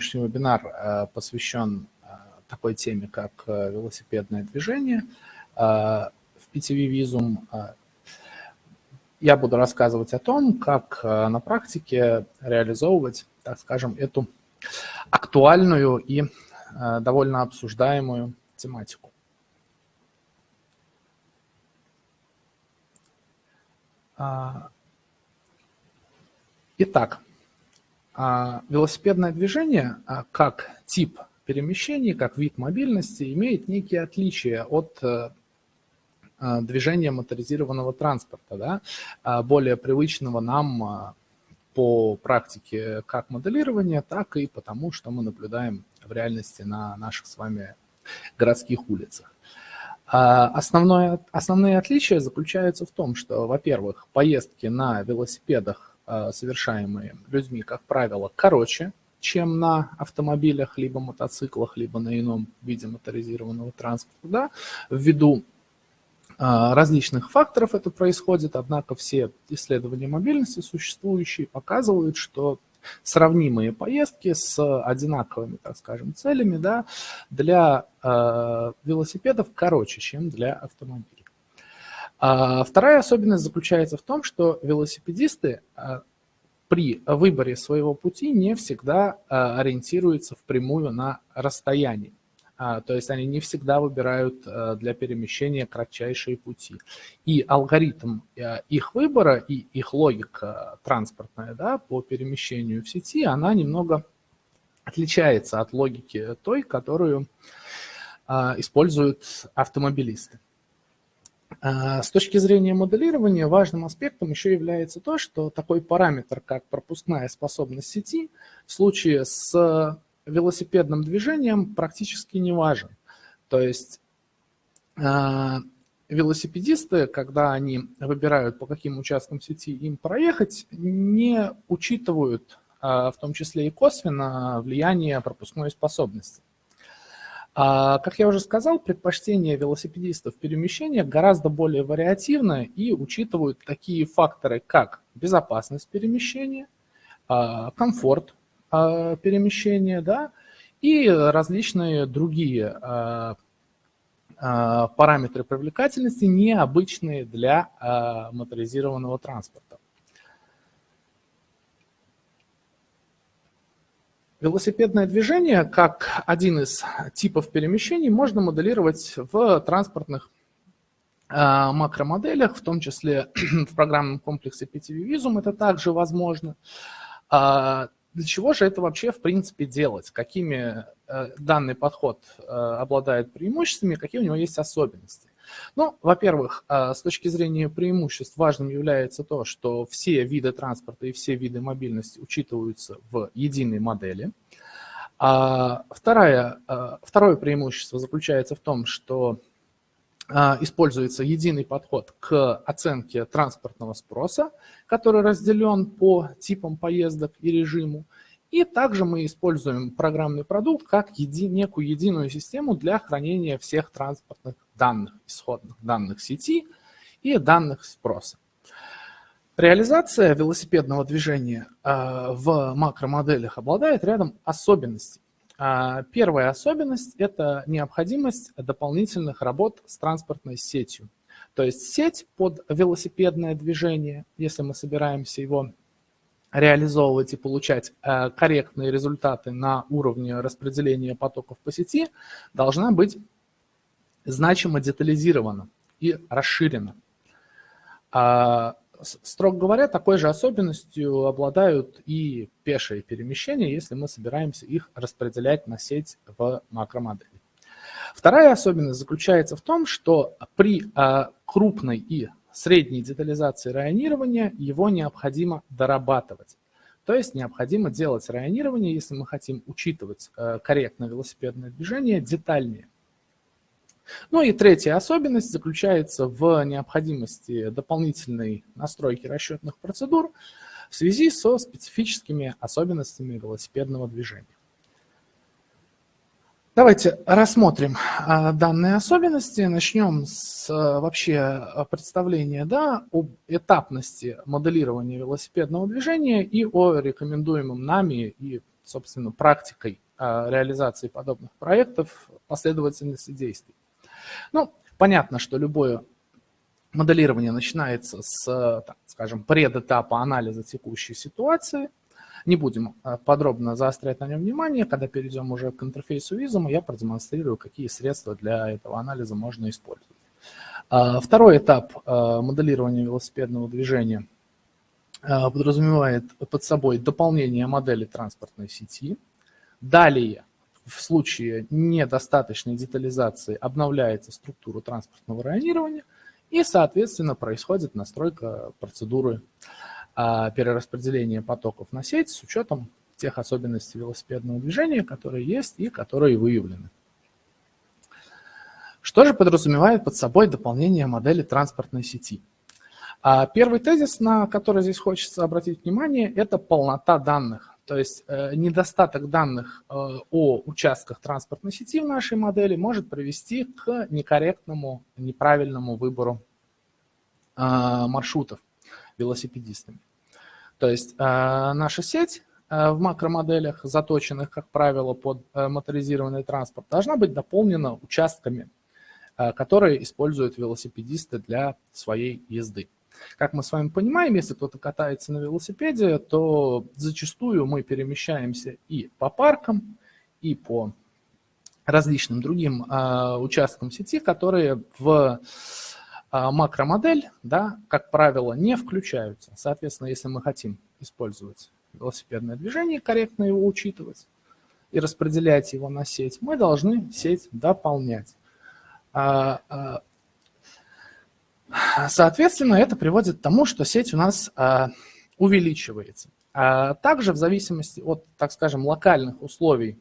сегодняшний вебинар посвящен такой теме, как велосипедное движение в PTV Visum. Я буду рассказывать о том, как на практике реализовывать, так скажем, эту актуальную и довольно обсуждаемую тематику. Итак, велосипедное движение а, как тип перемещений, как вид мобильности имеет некие отличия от э, а, движения моторизированного транспорта, да, более привычного нам по практике как моделирования, так и потому, что мы наблюдаем в реальности на наших с вами городских улицах. Основное, основные отличия заключаются в том, что, во-первых, поездки на велосипедах совершаемые людьми, как правило, короче, чем на автомобилях, либо мотоциклах, либо на ином виде моторизированного транспорта, да, ввиду э, различных факторов это происходит, однако все исследования мобильности существующие показывают, что сравнимые поездки с одинаковыми, так скажем, целями да, для э, велосипедов короче, чем для автомобилей. А вторая особенность заключается в том, что велосипедисты а, при выборе своего пути не всегда а, ориентируются впрямую на расстояние. То есть они не всегда выбирают для перемещения кратчайшие пути. И алгоритм их выбора и их логика транспортная да, по перемещению в сети, она немного отличается от логики той, которую используют автомобилисты. А, с точки зрения моделирования важным аспектом еще является то, что такой параметр, как пропускная способность сети, в случае с велосипедным движением практически не важен. То есть а, велосипедисты, когда они выбирают, по каким участкам сети им проехать, не учитывают а, в том числе и косвенно влияние пропускной способности. А, как я уже сказал, предпочтение велосипедистов перемещения гораздо более вариативно и учитывают такие факторы, как безопасность перемещения, а, комфорт а, перемещения да, и различные другие параметры привлекательности, необычные для моторизированного транспорта. Велосипедное движение, как один из типов перемещений, можно моделировать в транспортных а, макромоделях, в том числе в программном комплексе PTV Visum это также возможно. А, для чего же это вообще в принципе делать? Какими э, данный подход э, обладает преимуществами, какие у него есть особенности? Ну, во-первых, а, с точки зрения преимуществ важным является то, что все виды транспорта и все виды мобильности учитываются в единой модели. А второе, а, второе преимущество заключается в том, что используется единый подход к оценке транспортного спроса, который разделен по типам поездок и режиму. И также мы используем программный продукт как еди, некую единую систему для хранения всех транспортных данных, исходных данных сети и данных спроса. Реализация велосипедного движения а, в макромоделях обладает рядом особенностей. А, первая особенность – это необходимость дополнительных работ с транспортной сетью. То есть сеть под велосипедное движение, если мы собираемся его реализовывать и получать э, корректные результаты на уровне распределения потоков по сети, должна быть значимо детализирована и расширена. А, строго говоря, такой же особенностью обладают и пешие перемещения, если мы собираемся их распределять на сеть в макромодели. Вторая особенность заключается в том, что при а, крупной и средней детализации районирования его необходимо дорабатывать. То есть необходимо делать районирование, если мы хотим учитывать э, корректное велосипедное движение, детальнее. Ну и третья особенность заключается в необходимости дополнительной настройки расчетных процедур в связи со специфическими особенностями велосипедного движения. Давайте рассмотрим а, данные особенности. Начнем с а, вообще представления да, об этапности моделирования велосипедного движения и о рекомендуемом нами и собственно, практикой реализации подобных проектов последовательности действий. Ну, понятно, что любое моделирование начинается с, так, скажем, предэтапа анализа текущей ситуации. Не будем подробно заострять на нем внимание. Когда перейдем уже к интерфейсу визума, я продемонстрирую, какие средства для этого анализа можно использовать. Второй этап моделирования велосипедного движения подразумевает под собой дополнение модели транспортной сети. Далее в случае недостаточной детализации обновляется структура транспортного районирования и, соответственно, происходит настройка процедуры а, перераспределения потоков на сеть с учетом тех особенностей велосипедного движения, которые есть и которые выявлены. Что же подразумевает под собой дополнение модели транспортной сети? А, первый тезис, на который здесь хочется обратить внимание, это полнота данных. То есть э, недостаток данных э, о участках транспортной сети в нашей модели может привести к некорректному, неправильному выбору э, маршрутов велосипедистами. То есть наша сеть в макромоделях, заточенных, как правило, под моторизированный транспорт, должна быть дополнена участками, которые используют велосипедисты для своей езды. Как мы с вами понимаем, если кто-то катается на велосипеде, то зачастую мы перемещаемся и по паркам, и по различным другим э, участкам сети, которые в э, макромодель, да, как правило, не включаются. Соответственно, если мы хотим использовать велосипедное движение, корректно его учитывать и распределять его на сеть, мы должны сеть дополнять. Соответственно, это приводит к тому, что сеть у нас а, увеличивается. А также в зависимости от, так скажем, локальных условий,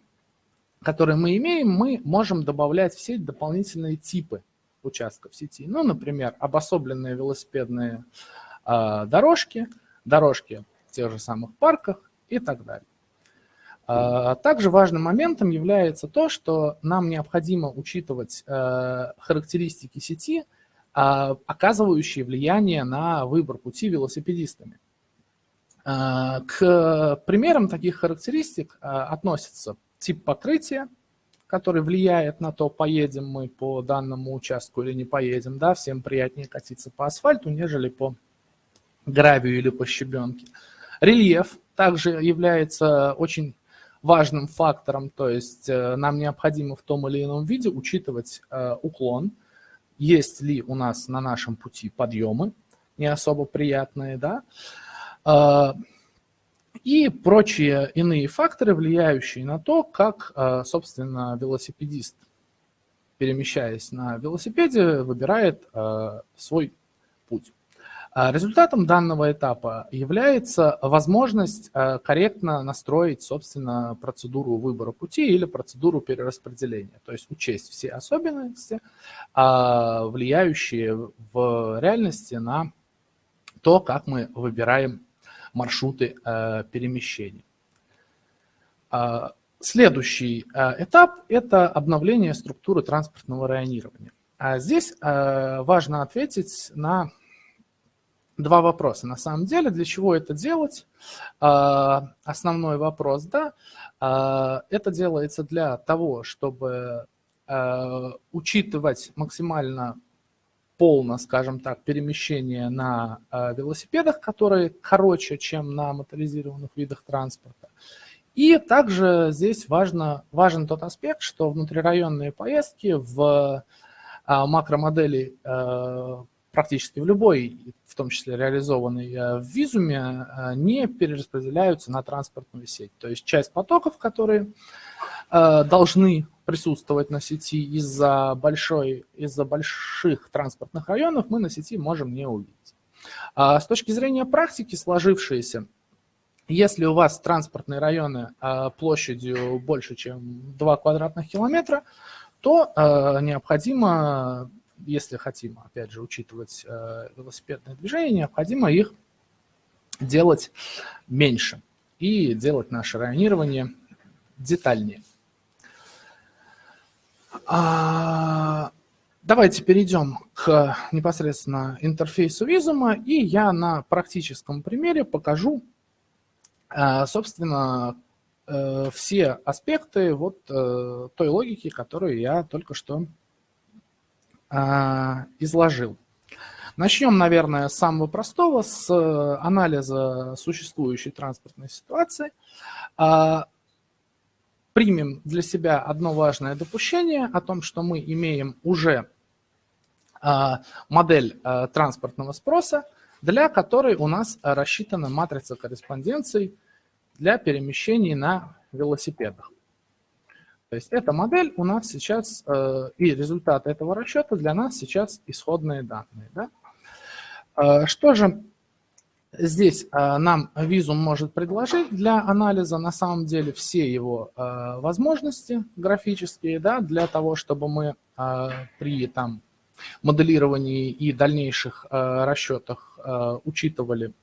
которые мы имеем, мы можем добавлять в сеть дополнительные типы участков сети. Ну, например, обособленные велосипедные а, дорожки, дорожки в тех же самых парках и так далее. Также важным моментом является то, что нам необходимо учитывать характеристики сети – а, оказывающие влияние на выбор пути велосипедистами. А, к примерам таких характеристик а, относятся тип покрытия, который влияет на то, поедем мы по данному участку или не поедем. Да, всем приятнее катиться по асфальту, нежели по гравию или по щебенке. Рельеф также является очень важным фактором, то есть э, нам необходимо в том или ином виде учитывать э, уклон, есть ли у нас на нашем пути подъемы, не особо приятные, да, а, и прочие иные факторы, влияющие на то, как, а, собственно, велосипедист, перемещаясь на велосипеде, выбирает а, свой путь. А результатом данного этапа является возможность корректно настроить, собственно, процедуру выбора пути или процедуру перераспределения, то есть учесть все особенности, влияющие в реальности на то, как мы выбираем маршруты э, перемещения. А, следующий э, этап – это обновление структуры транспортного районирования. Здесь важно ответить на два вопроса. На самом деле, для чего это делать? А, основной вопрос, да, а, это делается для того, чтобы а, учитывать максимально полно, скажем так, перемещение на велосипедах, которые короче, чем на моторизированных видах транспорта. И также здесь важно, важен тот аспект, что внутрирайонные поездки в макромодели практически в любой, в том числе реализованной э, в визуме, э, не перераспределяются на транспортную сеть. То есть часть потоков, которые э, должны присутствовать на сети из-за большой, из-за больших транспортных районов, мы на сети можем не увидеть. А с точки зрения практики сложившейся, если у вас транспортные районы площадью больше, чем 2 квадратных километра, то необходимо если хотим, опять же, учитывать э, велосипедное движение, необходимо их делать меньше и делать наше районирование детальнее. А, давайте перейдем к непосредственно интерфейсу визума, и я на практическом примере покажу, э, собственно, все аспекты вот той логики, которую я только что изложил. Начнем, наверное, с самого простого, с анализа существующей транспортной ситуации. Примем для себя одно важное допущение о том, что мы имеем уже модель транспортного спроса, для которой у нас рассчитана матрица корреспонденций для перемещений на велосипедах. То есть эта модель у нас сейчас, э, и результат этого расчета для нас сейчас исходные данные. Да? Э, что же здесь э, нам Visum может предложить для анализа? На самом деле все его возможности графические, да, для того, чтобы мы при там, моделировании и дальнейших расчетах учитывали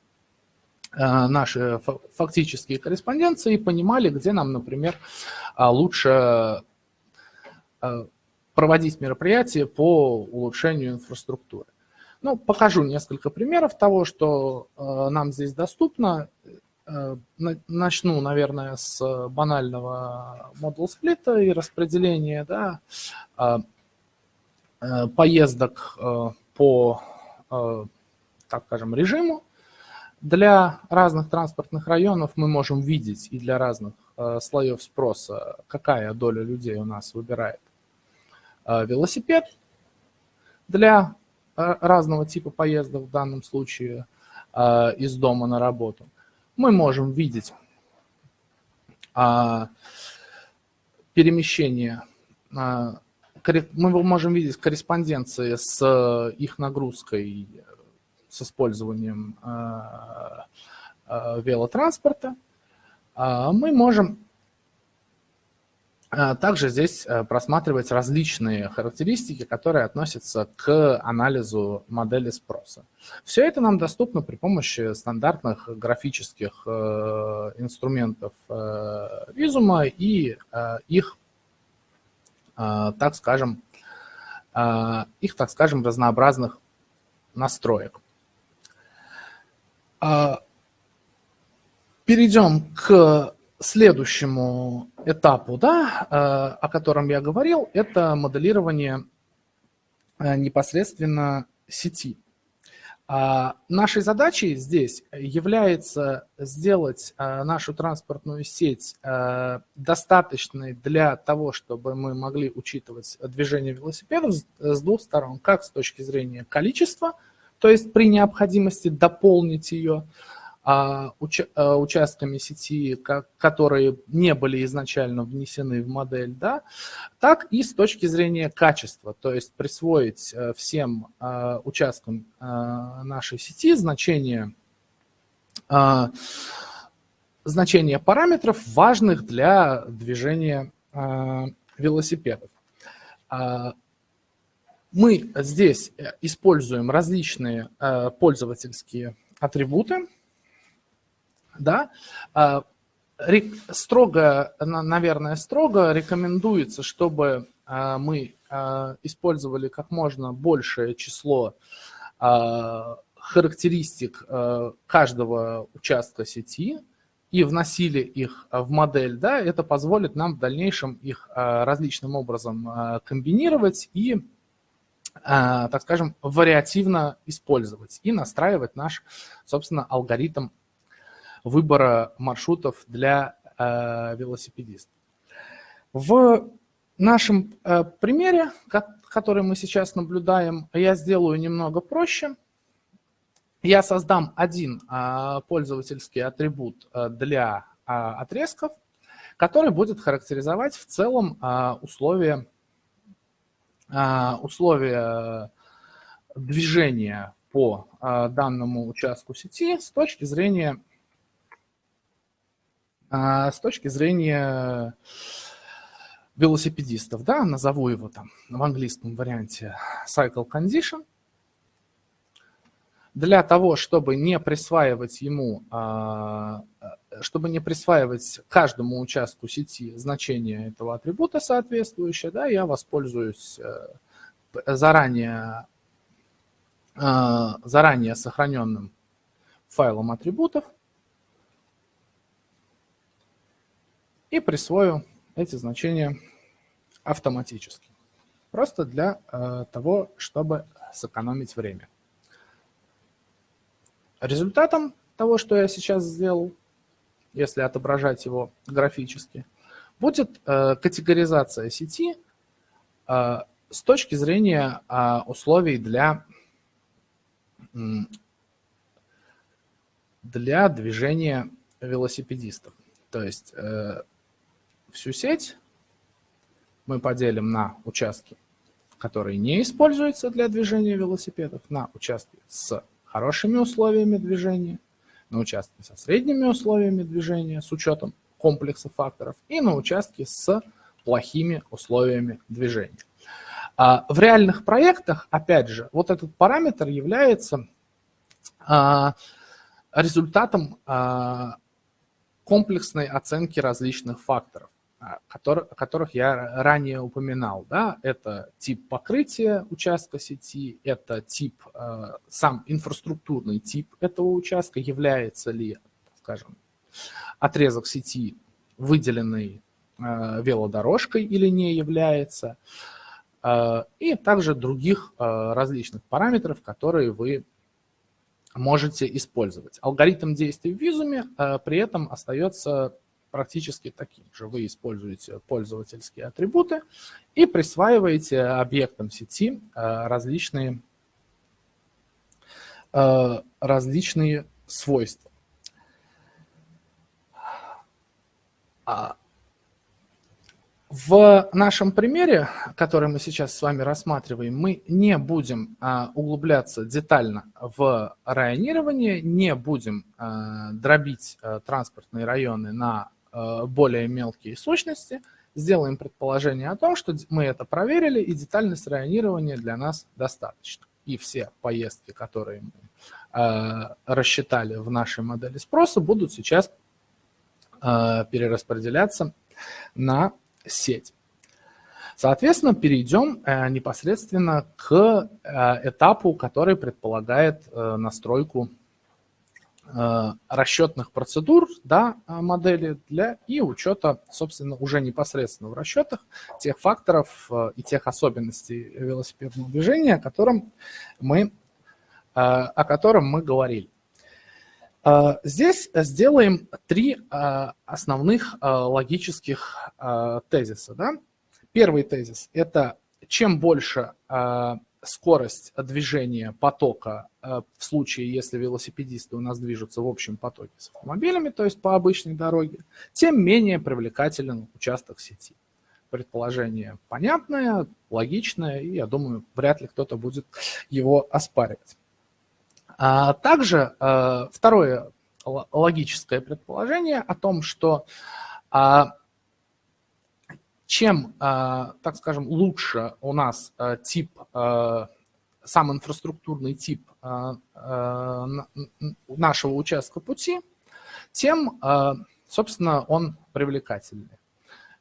наши фактические корреспонденции и понимали, где нам, например, лучше проводить мероприятия по улучшению инфраструктуры. Ну, покажу несколько примеров того, что нам здесь доступно. Начну, наверное, с банального модул сплита и распределения да, поездок по, так скажем, режиму. Для разных транспортных районов мы можем видеть и для разных э, слоев спроса, какая доля людей у нас выбирает э, велосипед. Для э, разного типа поездок, в данном случае из дома на работу, мы можем видеть перемещение, мы можем видеть корреспонденции с их нагрузкой с использованием э, э, велотранспорта, а мы можем э, также здесь просматривать различные характеристики, которые относятся к анализу модели спроса. Все это нам доступно при помощи стандартных графических инструментов визума и их, так скажем, их, так скажем, разнообразных настроек. А, перейдем к следующему этапу, да, а, о котором я говорил, это моделирование а, непосредственно сети. Нашей задачей здесь является сделать нашу транспортную сеть достаточной для того, чтобы мы могли учитывать движение велосипедов с двух сторон, как с точки зрения количества – то есть при необходимости дополнить ее а, уча а, участками сети, которые не были изначально внесены в модель, да, так и с точки зрения качества, то есть присвоить а, всем а, участкам а, нашей сети значение, а, значение параметров, важных для движения а, велосипедов. А, мы здесь э, используем различные э, пользовательские атрибуты. Да? А, строго, наверное, строго рекомендуется, чтобы а, мы а, использовали как можно большее число характеристик каждого участка сети и вносили их в модель, да, это позволит нам в дальнейшем их различным образом комбинировать и так скажем, вариативно использовать и настраивать наш, собственно, алгоритм выбора маршрутов для э, велосипедистов. В нашем э, примере, который мы сейчас наблюдаем, я сделаю немного проще. Я создам один э, пользовательский атрибут для отрезков, который будет характеризовать в целом условия а, условия движения по а, данному участку сети с точки зрения а, с точки зрения велосипедистов, да, назову его там в английском варианте cycle condition. Для того, чтобы не присваивать ему чтобы не присваивать каждому участку сети значение этого атрибута соответствующее, да, я воспользуюсь э, заранее, э, заранее сохраненным файлом атрибутов. И присвою эти значения автоматически. Просто для э, того, чтобы сэкономить время. Результатом того, что я сейчас сделал, если отображать его графически, будет э, категоризация сети э, с точки зрения э, условий для, для движения велосипедистов. То есть всю сеть мы поделим на участки, которые не используются для движения велосипедов, на участки с хорошими условиями движения, на участки со средними условиями движения с учетом комплекса факторов и на участке с плохими условиями движения. А, в реальных проектах, опять же, вот этот параметр является а, результатом а, комплексной оценки различных факторов, о которых я ранее упоминал. Да? Это тип покрытия участка сети, это тип, сам инфраструктурный тип этого участка, является ли, скажем, отрезок сети, выделенный э, велодорожкой или не является, э, и также других э, различных параметров, которые вы можете использовать. Алгоритм действий в визуме при этом остается практически таким же. Вы используете пользовательские атрибуты и присваиваете объектам сети различные, различные свойства. А, в нашем примере, который мы сейчас с вами рассматриваем, мы не будем а, углубляться детально в районирование, не будем а, дробить транспортные районы на более мелкие сущности, сделаем предположение о том, что мы это проверили, и детальность районирования для нас достаточно. И все поездки, которые мы рассчитали в нашей модели спроса, будут сейчас Э, перераспределяться на сеть. Соответственно, перейдем э, непосредственно к э, этапу, который предполагает настройку расчетных процедур да, модели для и учета, собственно, уже непосредственно в расчетах тех факторов и тех особенностей велосипедного движения, о котором мы, о котором мы говорили. Здесь сделаем три основных логических тезиса. Да? Первый тезис – это чем больше скорость движения потока в случае, если велосипедисты у нас движутся в общем потоке с автомобилями, то есть по обычной дороге, тем менее привлекателен участок сети. Предположение понятное, логичное, и я думаю, вряд ли кто-то будет его оспаривать. А также э, второе логическое предположение о том, что а, чем, а, так скажем, лучше у нас тип, сам инфраструктурный тип нашего участка пути, тем, собственно, он привлекательнее.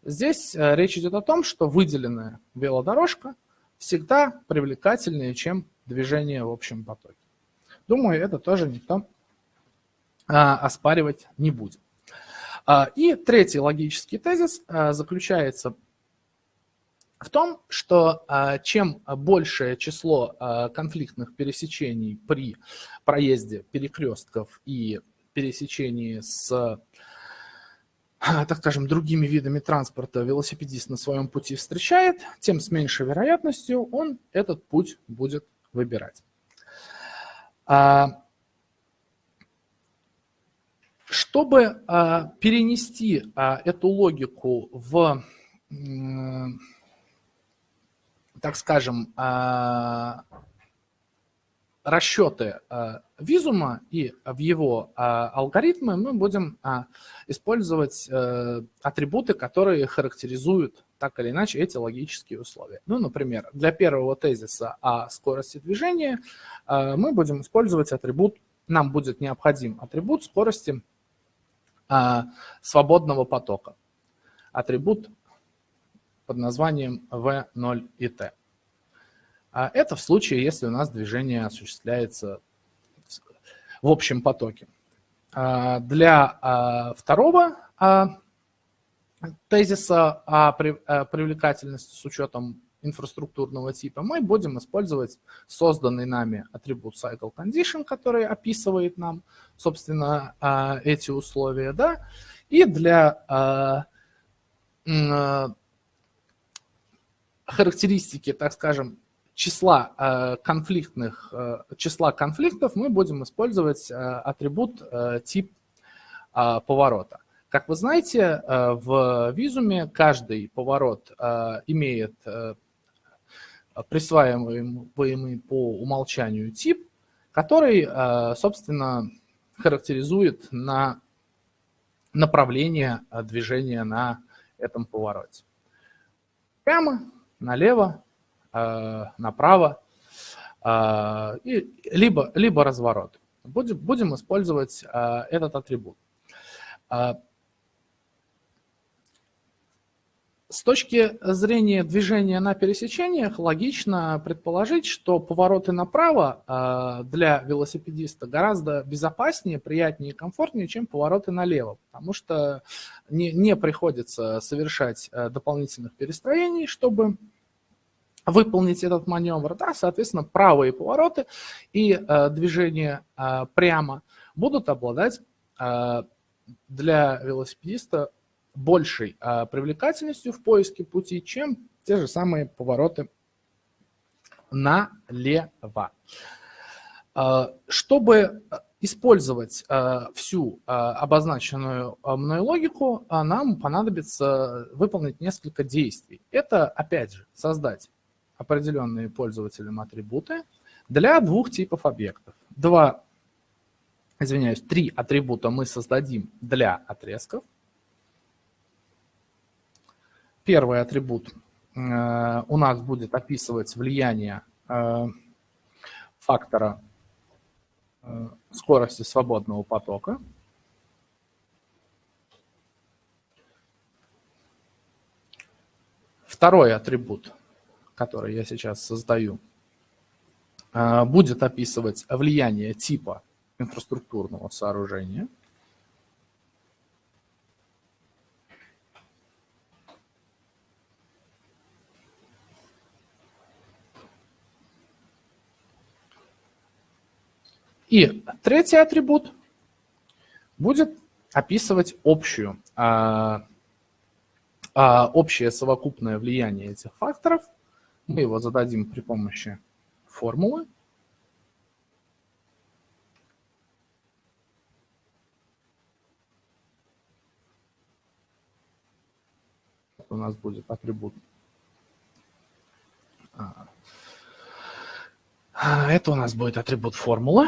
Здесь э, речь идет о том, что выделенная велодорожка всегда привлекательнее, чем движение в общем потоке. Думаю, это тоже никто оспаривать не будет. А, и третий логический тезис а, заключается в том, что чем большее число конфликтных пересечений при проезде перекрестков и пересечении с так скажем, другими видами транспорта велосипедист на своем пути встречает, тем с меньшей вероятностью он этот путь будет выбирать. А, чтобы а, перенести а, эту логику в, так скажем, расчеты визума и в его алгоритмы, мы будем использовать э, атрибуты, которые характеризуют так или иначе эти логические условия. Ну, например, для первого тезиса о скорости движения э, мы будем использовать атрибут, нам будет необходим атрибут скорости э, свободного потока. Атрибут под названием V0 и T. А это в случае, если у нас движение осуществляется в общем потоке. А для второго тезиса о привлекательности с учетом инфраструктурного типа, мы будем использовать созданный нами атрибут CycleCondition, который описывает нам, собственно, а, эти условия, да, и для а, а, характеристики, так скажем, числа конфликтных, числа конфликтов мы будем использовать атрибут тип поворота. Как вы знаете, в визуме каждый поворот имеет присваиваемый по умолчанию тип, который, э, собственно, характеризует на направление э, движения на этом повороте. Прямо, налево, э, направо, либо, либо разворот. Будем, будем использовать этот атрибут. С точки зрения движения на пересечениях логично предположить, что повороты направо а, для велосипедиста гораздо безопаснее, приятнее и комфортнее, чем повороты налево, потому что не, не приходится совершать а, дополнительных перестроений, чтобы выполнить этот маневр. Да, соответственно, правые повороты и э, движение э, прямо будут обладать э, для велосипедиста большей а, привлекательностью в поиске пути, чем те же самые повороты налево. А, чтобы использовать а, всю а, обозначенную мной логику, нам понадобится выполнить несколько действий. Это, опять же, создать определенные пользователям атрибуты для двух типов объектов. Два, извиняюсь, три атрибута мы создадим для отрезков, Первый атрибут э, у нас будет описывать влияние э, фактора э, скорости свободного потока. Второй атрибут, который я сейчас создаю, будет описывать влияние типа инфраструктурного сооружения – И третий атрибут будет описывать общую, а, а, общее совокупное влияние этих факторов. Мы его зададим при помощи формулы. У нас будет атрибут а, это у нас будет атрибут формулы,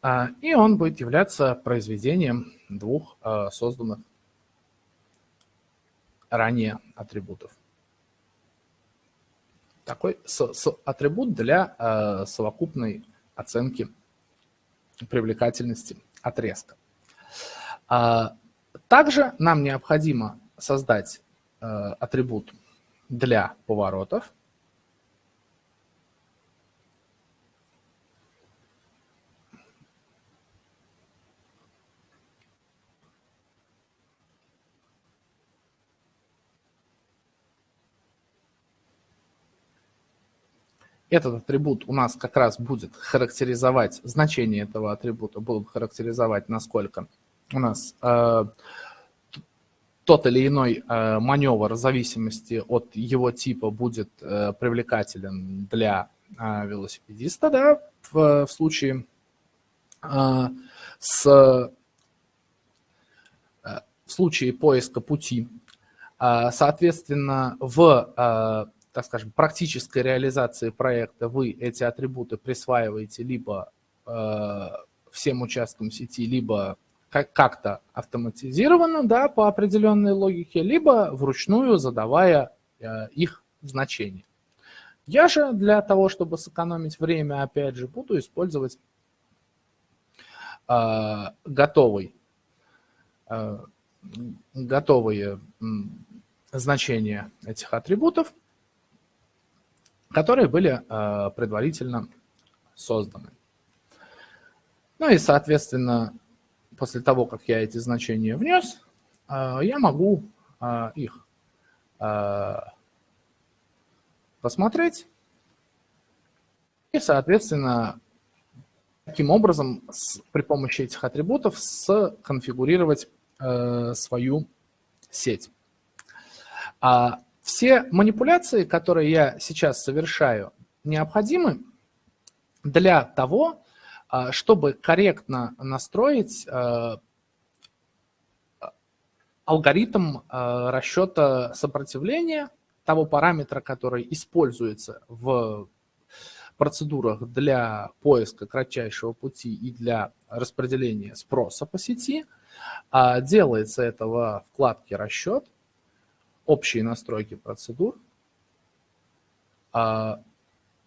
а, и он будет являться произведением двух а, созданных ранее атрибутов. Такой с, с атрибут для совокупной оценки привлекательности отрезка. Также нам необходимо создать атрибут для поворотов, Этот атрибут у нас как раз будет характеризовать, значение этого атрибута будут характеризовать, насколько у нас э, тот или иной э, маневр в зависимости от его типа будет э, привлекателен для э, велосипедиста, да, в, в случае э, с э, в случае поиска пути. Э, соответственно, в э, так скажем, практической реализации проекта вы эти атрибуты присваиваете либо э, всем участкам сети, либо как-то автоматизированно, да, по определенной логике, либо вручную задавая э, их значение. Я же для того, чтобы сэкономить время, опять же, буду использовать э, готовый, э, готовые значения этих атрибутов которые были э, предварительно созданы. Ну и, соответственно, после того, как я эти значения внес, э, я могу их посмотреть. И, соответственно, таким образом с, при помощи этих атрибутов сконфигурировать э, свою сеть. А все манипуляции, которые я сейчас совершаю, необходимы для того, а, чтобы корректно настроить э, алгоритм э, расчета сопротивления того параметра, который используется в процедурах для поиска кратчайшего пути и для распределения спроса по сети. А делается это во вкладке «Расчет», «Общие настройки процедур», а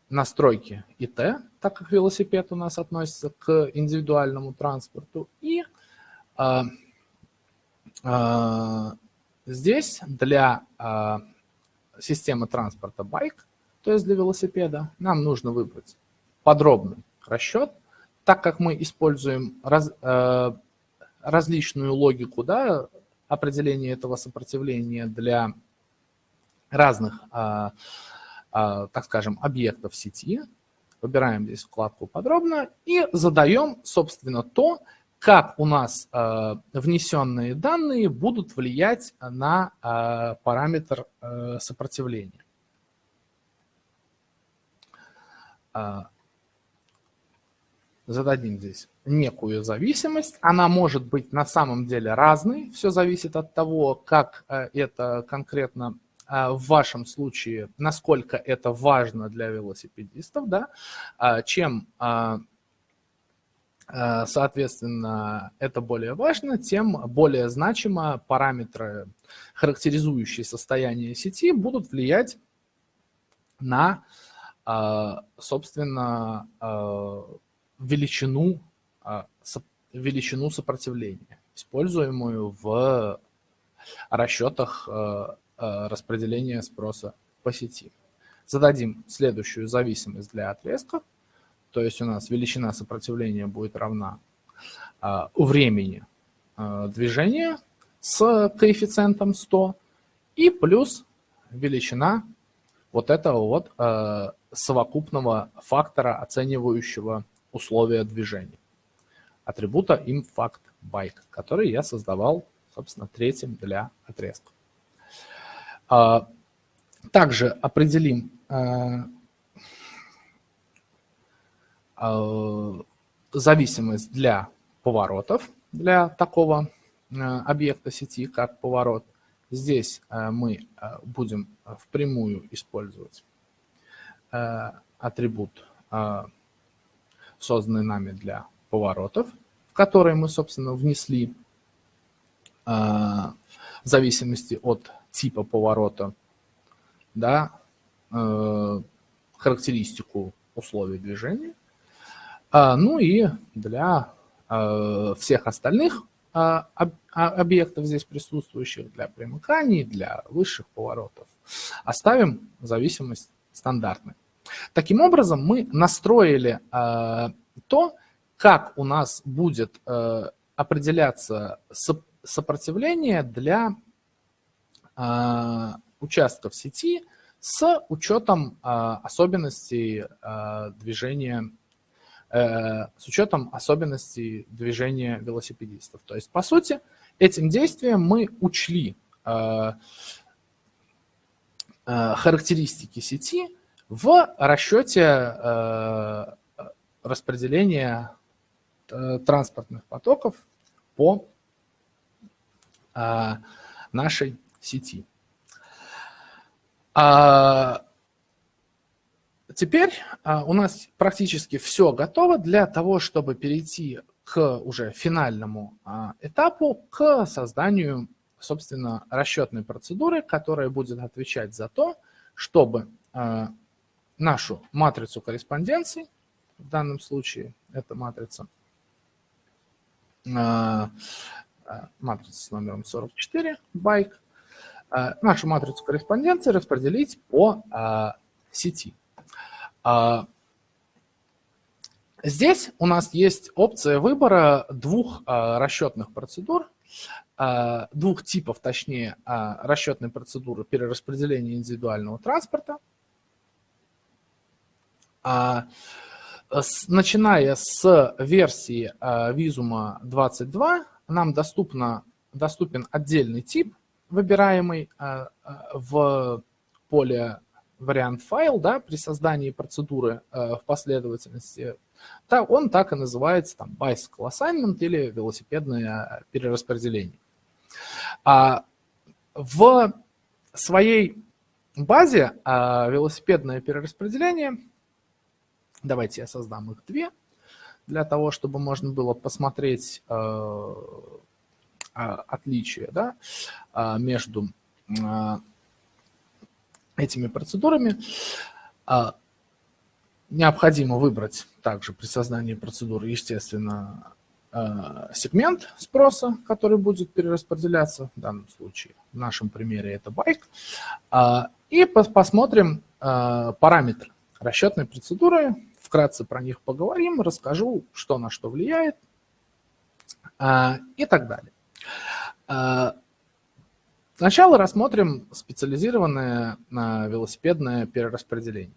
настройки ИТ, так как велосипед у нас относится к индивидуальному транспорту, и а, а, здесь для системы транспорта байк то есть для велосипеда, нам нужно выбрать подробный расчет, так как мы используем раз, э, различную логику да, определения этого сопротивления для разных, э, э, так скажем, объектов сети. Выбираем здесь вкладку «Подробно» и задаем, собственно, то, как у нас э, внесенные данные будут влиять на параметр сопротивления. Зададим здесь некую зависимость. Она может быть на самом деле разной. Все зависит от того, как э, это конкретно э, в вашем случае, насколько это важно для велосипедистов. Да? А, чем, а, соответственно, это более важно, тем более значимо параметры, характеризующие состояние сети, будут влиять на собственно, величину, а, величину сопротивления, используемую в расчетах распределения спроса по сети. Зададим следующую зависимость для отрезков. То есть у нас величина сопротивления будет равна времени движения с коэффициентом 100 и плюс величина вот этого вот совокупного фактора, оценивающего условия движения. Атрибута imFactBike, который я создавал, собственно, третьим для отрезка. А, также определим а, а, зависимость для поворотов, для такого объекта сети, как поворот. Здесь мы будем впрямую использовать атрибут, созданный нами для поворотов, в который мы, собственно, внесли э, в зависимости от типа поворота, да, характеристику условий движения. Ну и для всех остальных объектов здесь присутствующих, для примыканий, для высших поворотов, оставим зависимость стандартной. Таким образом, мы настроили э, то, как у нас будет э, определяться сопротивление для э, участков сети с учетом особенностей движения с учетом особенностей движения велосипедистов. То есть, по сути, этим действием мы учли характеристики сети, в расчете э, распределения э, транспортных потоков по э, нашей сети. А, теперь у нас практически все готово для того, чтобы перейти к уже финальному этапу, к созданию, собственно, расчетной процедуры, которая будет отвечать за то, чтобы нашу матрицу корреспонденций, в данном случае это матрица, а, а, матрица с номером 44, байк, а, нашу матрицу корреспонденции распределить по сети. Здесь у нас есть опция выбора двух расчетных процедур. двух типов, точнее, расчетной процедуры перераспределения индивидуального транспорта. Начиная с версии Visuma 22 нам доступно, доступен отдельный тип, выбираемый в поле вариант файл да, при создании процедуры в последовательности он так и называется там bicycle assignment или велосипедное перераспределение. А в своей базе а, велосипедное перераспределение, давайте я создам их две, для того, чтобы можно было посмотреть а, а, отличия да, а, между а, этими процедурами. Необходимо выбрать также при создании процедуры, естественно, э, сегмент спроса, который будет перераспределяться, в данном случае, в нашем примере это байк, и посмотрим э, параметры расчетной процедуры, вкратце про них поговорим, расскажу, что на что влияет э, и так далее. Сначала рассмотрим специализированное велосипедное перераспределение.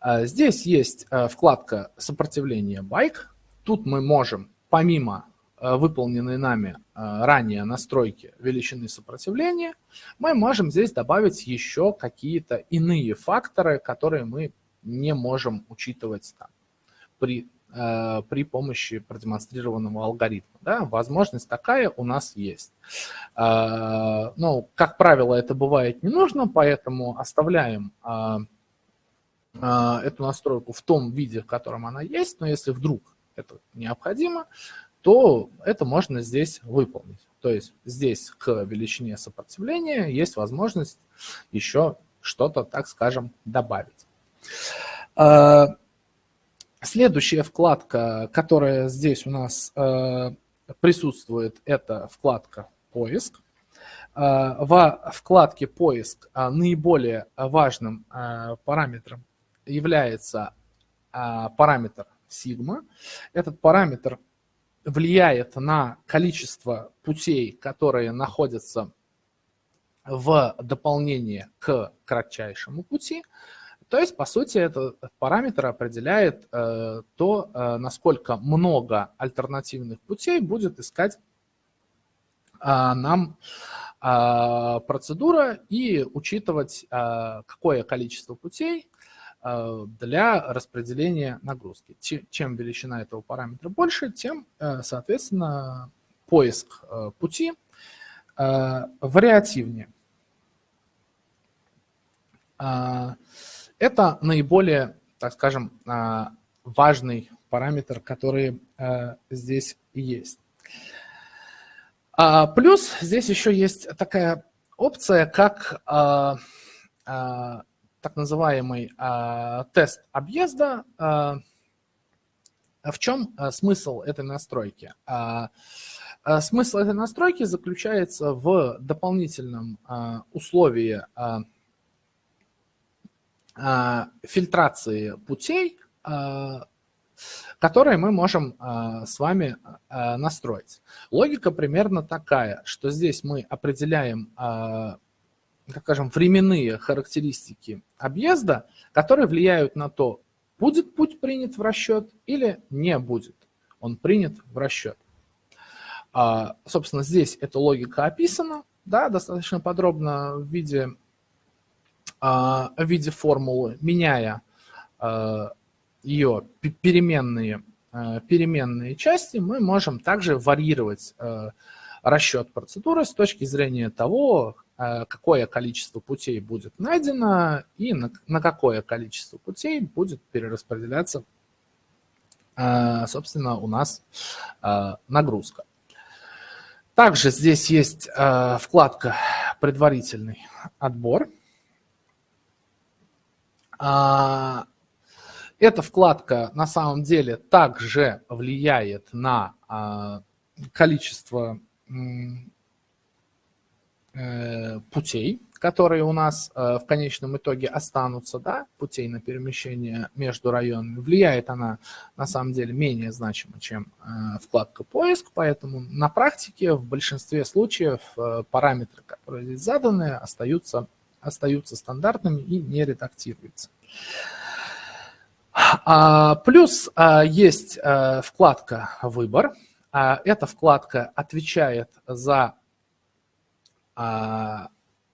А, здесь есть а, вкладка «Сопротивление байк». Тут мы можем, помимо а, выполненной нами ранее настройки величины сопротивления, мы можем здесь добавить еще какие-то иные факторы, которые мы не можем учитывать там, при, при помощи продемонстрированного алгоритма. Да? Возможность такая у нас есть. Но, как правило, это бывает не нужно, поэтому оставляем а, эту настройку в том виде, в котором она есть, но если вдруг это необходимо, то это можно здесь выполнить. То есть здесь к величине сопротивления есть возможность еще что-то, так скажем, добавить. А, следующая вкладка, которая здесь у нас а, присутствует, это вкладка «Поиск». Во вкладке «Поиск» наиболее важным параметром является а, параметр сигма. Этот параметр влияет на количество путей, которые находятся в дополнение к кратчайшему пути. То есть, по сути, этот параметр определяет э, то, э, насколько много альтернативных путей будет искать э, нам процедура и учитывать, какое количество путей для распределения нагрузки. Чем величина этого параметра больше, тем, соответственно, поиск пути вариативнее. Это наиболее, так скажем, важный параметр, который здесь есть. Плюс здесь еще есть такая опция, как так называемый э, тест объезда. Э, в чем э, смысл этой настройки? Э, э, смысл этой настройки заключается в дополнительном э, условии э, э, фильтрации путей, э, которые мы можем э, с вами настроить. Логика примерно такая, что здесь мы определяем так скажем, временные характеристики объезда, которые влияют на то, будет путь принят в расчет или не будет он принят в расчет. А, собственно, здесь эта логика описана, да, достаточно подробно в виде, а, в виде формулы, меняя а, ее переменные, переменные части, мы можем также варьировать расчет процедуры с точки зрения того, какое количество путей будет найдено и на, какое количество путей будет перераспределяться, собственно, у нас нагрузка. Также здесь есть вкладка «Предварительный отбор». Эта вкладка на самом деле также влияет на количество Э, путей, которые у нас в конечном итоге останутся, да, путей на перемещение между районами, влияет она на самом деле менее значимо, чем вкладка поиск, поэтому на практике в большинстве случаев параметры, которые здесь заданы, остаются, остаются стандартными и не редактируются. А, плюс а, есть а, вкладка «Выбор». Эта вкладка отвечает за,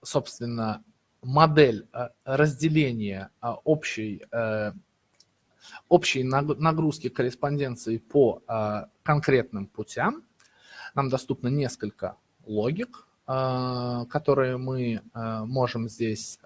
собственно, модель разделения общей, общей нагрузки корреспонденции по конкретным путям. Нам доступно несколько логик, которые мы можем здесь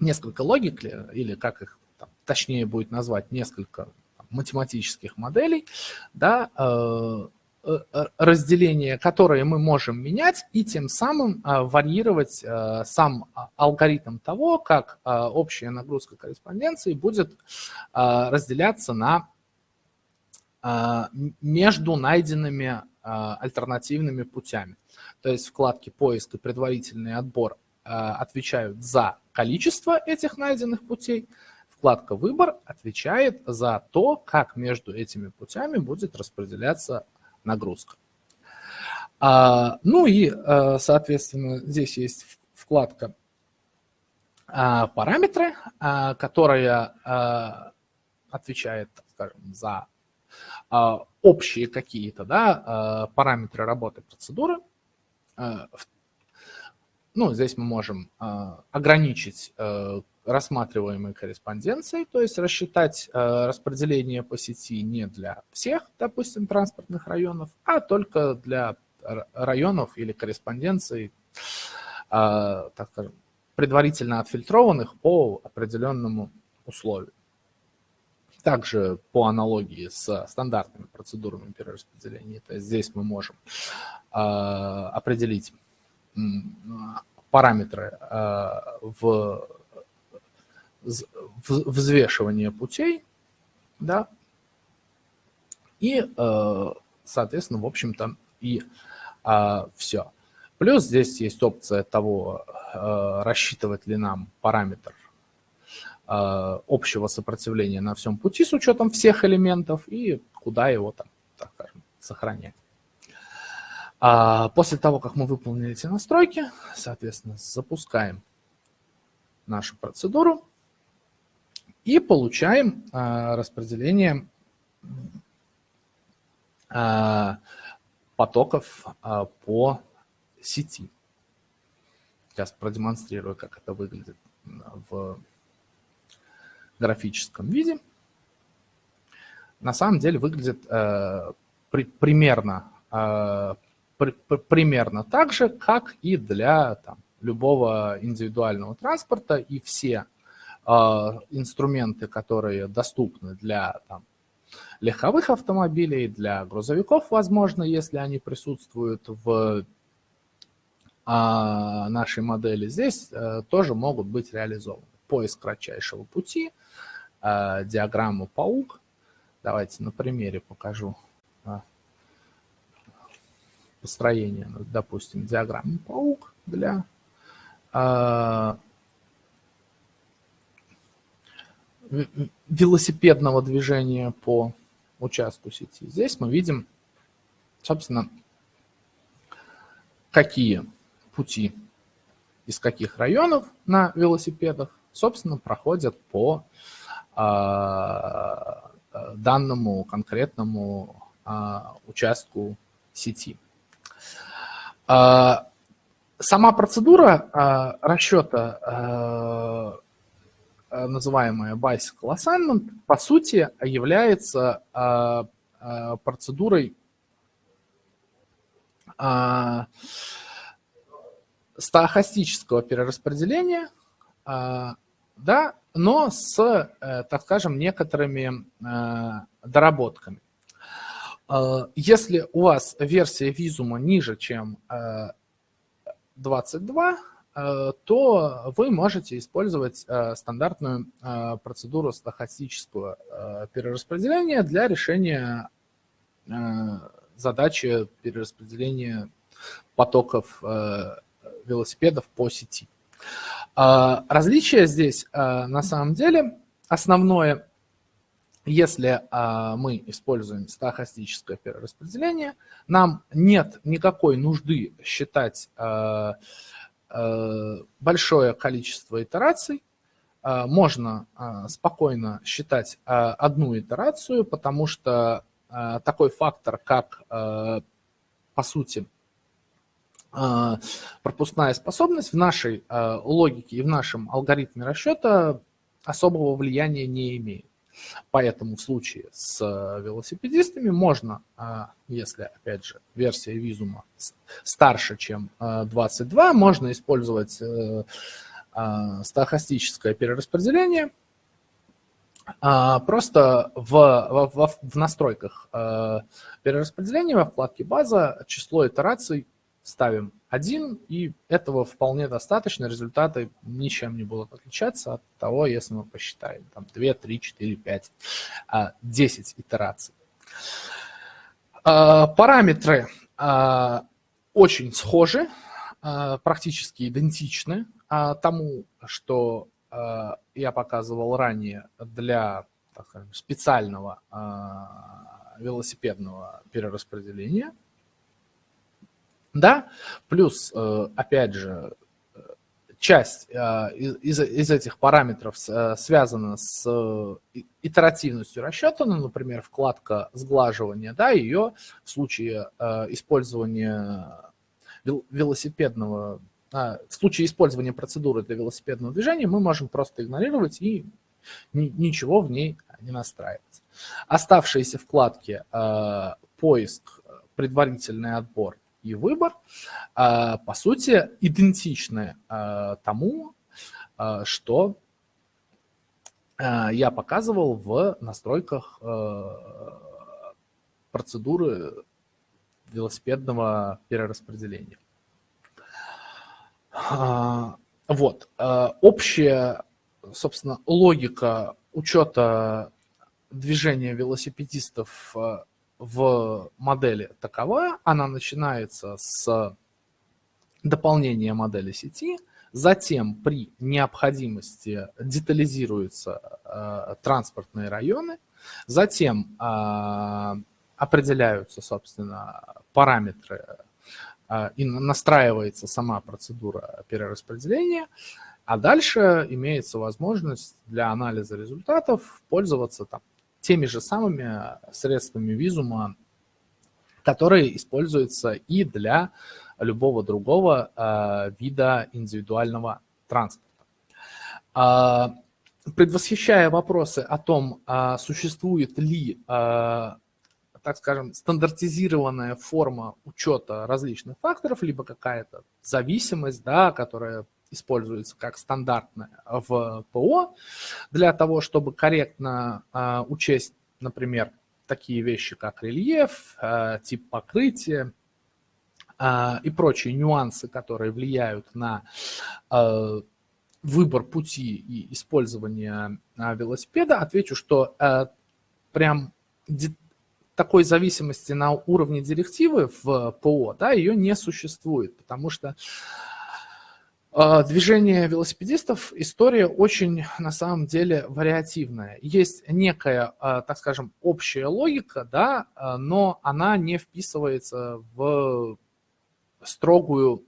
несколько логик, или как их там, точнее будет назвать, несколько математических моделей, да, э, э, разделения, которые мы можем менять и тем самым варьировать сам алгоритм того, как общая нагрузка корреспонденции будет разделяться на между найденными альтернативными путями. То есть вкладки поиск и предварительный отбор отвечают за количество этих найденных путей, вкладка «Выбор» отвечает за то, как между этими путями будет распределяться нагрузка. А, ну и, а, соответственно, здесь есть вкладка а, «Параметры», которая отвечает, скажем, за общие какие-то да, параметры работы процедуры. А, ну, здесь мы можем э, ограничить э, рассматриваемой корреспонденцией, то есть рассчитать э, распределение по сети не для всех, допустим, транспортных районов, а только для районов или корреспонденций, так скажем, предварительно отфильтрованных по определенному условию. Также по аналогии с стандартными процедурами перераспределения, то есть здесь мы можем определить параметры э, в взвешивание путей, да, и, э, соответственно, в общем-то, и все. Плюс здесь есть опция того, рассчитывать ли нам параметр общего сопротивления на всем пути с учетом всех элементов и куда его там, так скажем, сохранять. А после того, как мы выполнили эти настройки, соответственно, запускаем нашу процедуру и получаем а, распределение а, потоков по сети. Сейчас продемонстрирую, как это выглядит в графическом виде. На самом деле выглядит э, при, примерно э, примерно так же, как и для там, любого индивидуального транспорта, и все э, инструменты, которые доступны для там, легковых автомобилей, для грузовиков, возможно, если они присутствуют в э, нашей модели, здесь э, тоже могут быть реализованы. Поиск кратчайшего пути, э, диаграмма паук. Давайте на примере покажу построения, ну, допустим, диаграммы паук для э, велосипедного движения по участку сети. Здесь мы видим, собственно, какие пути из каких районов на велосипедах, собственно, проходят по э, данному конкретному э, участку сети. А, сама процедура а, расчета, а, называемая bicycle assignment, по сути является процедурой стахастического перераспределения, да, но с, э, так скажем, некоторыми доработками. Э, если у вас версия визума ниже, чем 22, э, э, то вы можете использовать стандартную процедуру стохастического перераспределения для решения задачи перераспределения потоков велосипедов по сети. Различие здесь на самом деле основное, если мы используем стохастическое перераспределение, нам нет никакой нужды считать большое количество итераций, можно спокойно считать одну итерацию, потому что такой фактор, как, по сути, пропускная способность в нашей логике и в нашем алгоритме расчета особого влияния не имеет. Поэтому в случае с велосипедистами можно, если, опять же, версия визума старше, чем 22, можно использовать э, стохастическое перераспределение. Просто в, в, в настройках перераспределения во вкладке «База» число итераций ставим 1, и этого вполне достаточно, результаты ничем не будут отличаться от того, если мы посчитаем там 2, 3, 4, 5, 10 итераций. А, параметры а, очень схожи, а, практически идентичны тому, что я показывал ранее для скажем, специального велосипедного перераспределения – да, плюс, э, опять же, часть э, из, из этих параметров э, связана с итеративностью расчета, ну, например, вкладка сглаживания, да, ее в случае использования велосипедного, в случае использования процедуры для велосипедного движения мы можем просто игнорировать и ничего в ней не настраивать. Оставшиеся вкладки поиск, предварительный отбор и выбор, а, по сути, идентичны а, тому, а, что я показывал в настройках процедуры велосипедного перераспределения. Вот. Общая, собственно, логика учета движения велосипедистов в модели такова, она начинается с дополнения модели сети, затем при необходимости детализируются э, транспортные районы, затем э, определяются, собственно, параметры э, и настраивается сама процедура перераспределения, а дальше имеется возможность для анализа результатов пользоваться там, теми же самыми средствами визума, которые используются и для любого другого э, вида индивидуального транспорта. Э, предвосхищая вопросы о том, э, существует ли, э, так скажем, стандартизированная форма учета различных факторов, либо какая-то зависимость, да, которая используется как стандартная в ПО, для того, чтобы корректно а, учесть, например, такие вещи, как рельеф, а, тип покрытия а, и прочие нюансы, которые влияют на выбор пути и использование велосипеда, отвечу, что прям такой зависимости на уровне директивы в ПО, да, ее не существует, потому что движение велосипедистов – история очень, на самом деле, вариативная. Есть некая, а, так скажем, общая логика, да, а, но она не вписывается в строгую,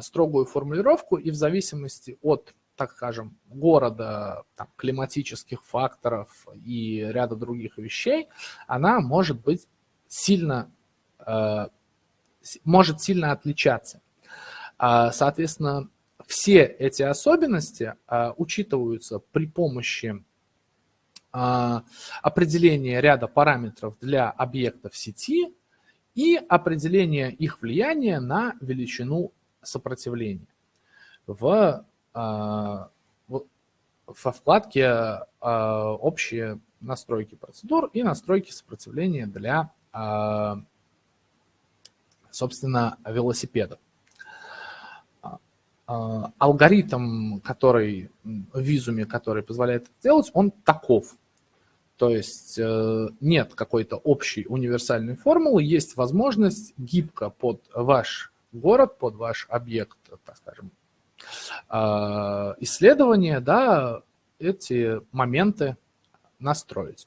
строгую формулировку, и в зависимости от, так скажем, города, там, климатических факторов и ряда других вещей, она может быть сильно, может сильно отличаться. Соответственно, все эти особенности а, учитываются при помощи а, определения ряда параметров для объектов сети и определения их влияния на величину сопротивления. В, а, в, во вкладке а, «Общие настройки процедур» и «Настройки сопротивления для, а, собственно, велосипедов». А, алгоритм, который в визуме, который позволяет это делать, он таков. То есть э, нет какой-то общей универсальной формулы, есть возможность гибко под ваш город, под ваш объект, так скажем, исследования, да, эти моменты настроить.